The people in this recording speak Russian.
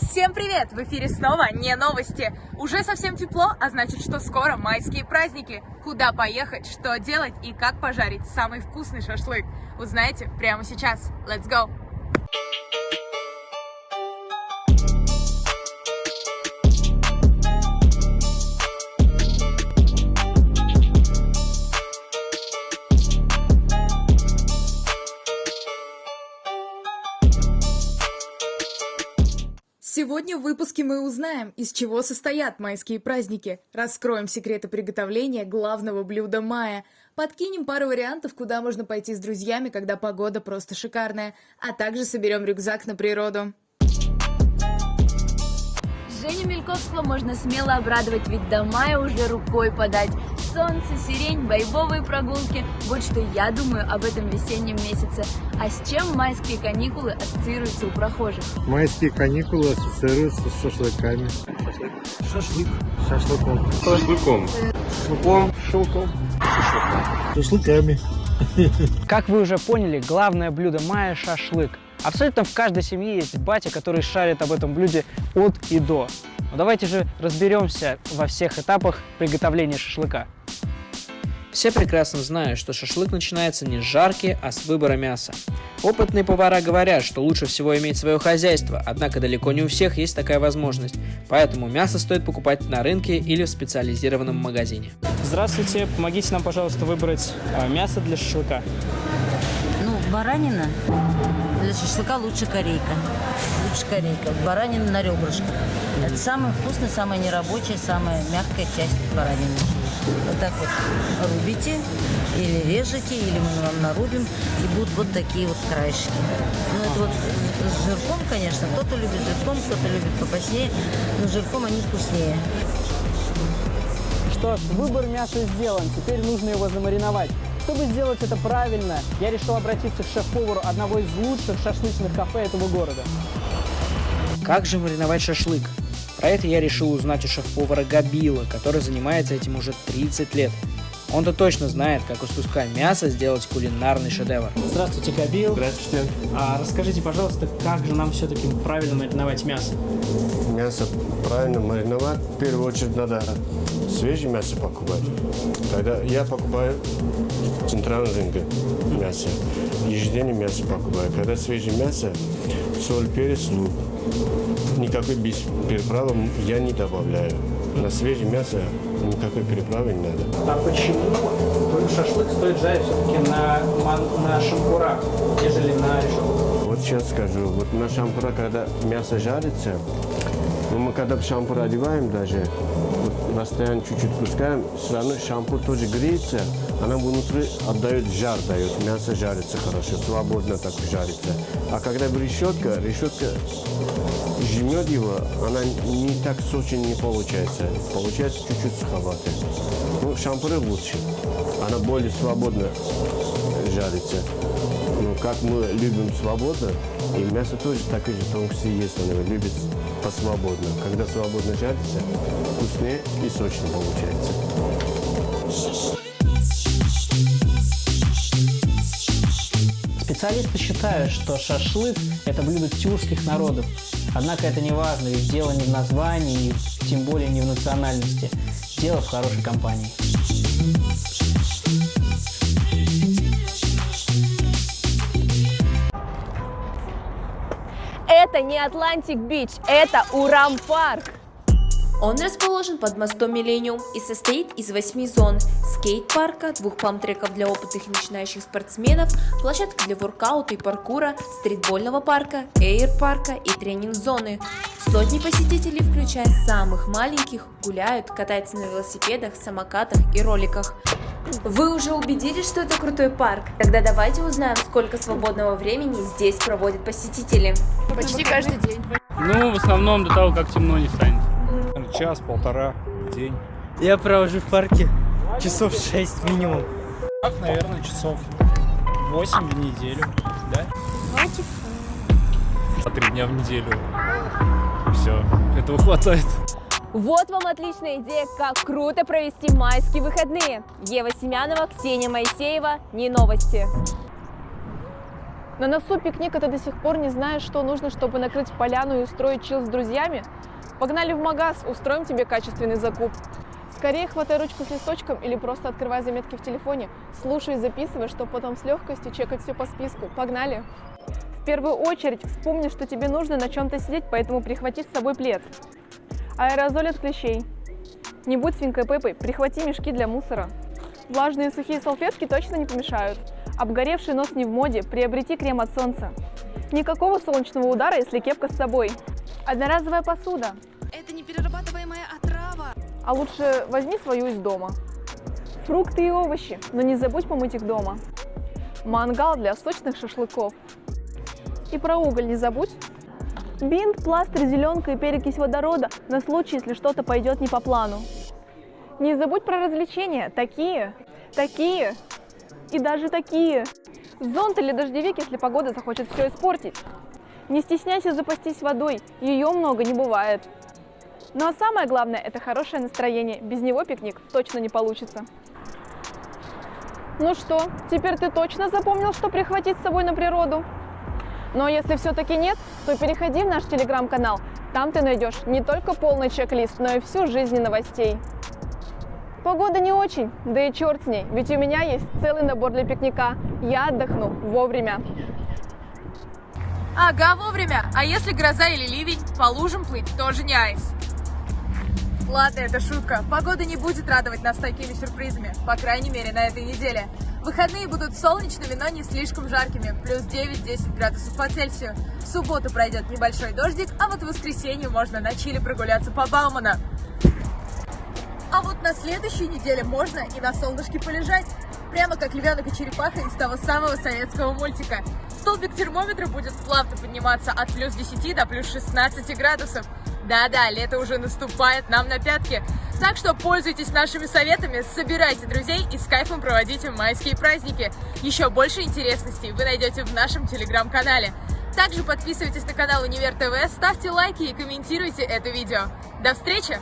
Всем привет! В эфире снова не новости. Уже совсем тепло, а значит, что скоро майские праздники. Куда поехать, что делать и как пожарить самый вкусный шашлык, узнаете прямо сейчас. Let's go! Сегодня в выпуске мы узнаем, из чего состоят майские праздники, раскроем секреты приготовления главного блюда мая, подкинем пару вариантов, куда можно пойти с друзьями, когда погода просто шикарная, а также соберем рюкзак на природу. Женю Мельковского можно смело обрадовать, ведь до мая уже рукой подать. Солнце, сирень, бойбовые прогулки – вот что я думаю об этом весеннем месяце. А с чем майские каникулы ассоциируются у прохожих? Майские каникулы ассоциируются с шашлыками. Шашлык. Шашлыком. Шашлыком. Шашлыком. Шелком. Шашлыками. Как вы уже поняли, главное блюдо мая – шашлык. Абсолютно в каждой семье есть батя, который шарит об этом блюде от и до. Но давайте же разберемся во всех этапах приготовления шашлыка. Все прекрасно знают, что шашлык начинается не с жарки, а с выбора мяса. Опытные повара говорят, что лучше всего иметь свое хозяйство, однако далеко не у всех есть такая возможность, поэтому мясо стоит покупать на рынке или в специализированном магазине. Здравствуйте, помогите нам, пожалуйста, выбрать э, мясо для шашлыка. Баранина. Для шашлыка лучше корейка. Лучше корейка. Баранина на ребрышках. Это самая вкусная, самая нерабочая, самая мягкая часть баранины. Вот так вот рубите или режете, или мы вам нарубим, и будут вот такие вот краешки. Ну, это вот с жирком, конечно. Кто-то любит жирком, кто-то любит попаснее, но жирком они вкуснее. Что ж, выбор мяса сделан, теперь нужно его замариновать. Чтобы сделать это правильно, я решил обратиться к шеф-повару одного из лучших шашлычных кафе этого города. Как же мариновать шашлык? Про это я решил узнать у шеф-повара Габила, который занимается этим уже 30 лет. Он-то точно знает, как из куска мяса сделать кулинарный шедевр. Здравствуйте, Габил. Здравствуйте. А расскажите, пожалуйста, как же нам все-таки правильно мариновать мясо? Мясо правильно мариновать. В первую очередь надо свежее мясо покупать. Когда я покупаю в центральном рынке мясо, ежедневно мясо покупаю. Когда свежее мясо, соль, перец, лук. Никакой без переправы я не добавляю. На свежее мясо никакой переправы не надо. А почему шашлык стоит жарить все-таки на, на шампурах, нежели на решетку? Вот сейчас скажу, вот на шампура, когда мясо жарится, ну, мы когда шампур одеваем даже, расстояние чуть-чуть пускаем, все равно шампур тоже греется, она внутри отдает жар, дает, мясо жарится хорошо, свободно так жарится. А когда решетка, решетка жмет его, она не так сочно не получается. Получается чуть-чуть суховато. Ну, шампуры лучше. Она более свободно жарится. Ну, как мы любим свободно, и мясо тоже такое же тонкости есть, она любит посвободно. Когда свободно жарится, вкуснее и сочнее получается. Специалисты считают, что шашлык – это блюдо тюркских народов. Однако это не важно, ведь дело не в названии, тем более не в национальности. Дело в хорошей компании. Это не Атлантик Бич, это Урам Парк. Он расположен под мостом Миллениум и состоит из восьми зон – скейт-парка, двух пам-треков для опытных и начинающих спортсменов, площадки для воркаута и паркура, стритбольного парка, эйр-парка и тренинг-зоны. Сотни посетителей, включая самых маленьких, гуляют, катаются на велосипедах, самокатах и роликах. Вы уже убедились, что это крутой парк? Тогда давайте узнаем, сколько свободного времени здесь проводят посетители. Почти каждый день. Ну, в основном до того, как темно не станет. Час-полтора в день. Я провожу в парке часов 6 минимум. Так, наверное, часов 8 в неделю, да? По три дня в неделю. Все, этого хватает. Вот вам отличная идея, как круто провести майские выходные. Ева Семянова, Ксения Моисеева, не новости. На носу пикник, а ты до сих пор не знаешь, что нужно, чтобы накрыть поляну и устроить чил с друзьями? Погнали в магаз, устроим тебе качественный закуп. Скорее хватай ручку с листочком или просто открывай заметки в телефоне, слушай и записывай, чтобы потом с легкостью чекать все по списку. Погнали! В первую очередь вспомни, что тебе нужно на чем-то сидеть, поэтому прихвати с собой плед. Аэрозоль от клещей. Не будь свинкой Пеппой, прихвати мешки для мусора. Влажные сухие салфетки точно не помешают. Обгоревший нос не в моде, приобрети крем от солнца. Никакого солнечного удара, если кепка с собой. Одноразовая посуда. Это неперерабатываемая отрава. А лучше возьми свою из дома. Фрукты и овощи, но не забудь помыть их дома. Мангал для сочных шашлыков. И про уголь не забудь. Бинт, пластырь, зеленка и перекись водорода на случай, если что-то пойдет не по плану. Не забудь про развлечения. Такие, такие и даже такие. Зонт или дождевик, если погода захочет все испортить. Не стесняйся запастись водой, ее много не бывает. Ну а самое главное – это хорошее настроение. Без него пикник точно не получится. Ну что, теперь ты точно запомнил, что прихватить с собой на природу? Но если все-таки нет, то переходи в наш телеграм-канал. Там ты найдешь не только полный чек-лист, но и всю жизнь новостей. Погода не очень, да и черт с ней, ведь у меня есть целый набор для пикника. Я отдохну вовремя. Ага, вовремя. А если гроза или ливень, по лужам плыть тоже не айс. Ладно, это шутка. Погода не будет радовать нас такими сюрпризами, по крайней мере, на этой неделе. Выходные будут солнечными, но не слишком жаркими, плюс 9-10 градусов по Цельсию. В субботу пройдет небольшой дождик, а вот в воскресенье можно на Чили прогуляться по Баумана. А вот на следующей неделе можно и на солнышке полежать. Прямо как львенок и черепаха из того самого советского мультика. Столбик термометра будет плавно подниматься от плюс 10 до плюс 16 градусов. Да-да, лето уже наступает нам на пятки. Так что пользуйтесь нашими советами, собирайте друзей и с кайфом проводите майские праздники. Еще больше интересностей вы найдете в нашем телеграм-канале. Также подписывайтесь на канал Универ ТВ, ставьте лайки и комментируйте это видео. До встречи!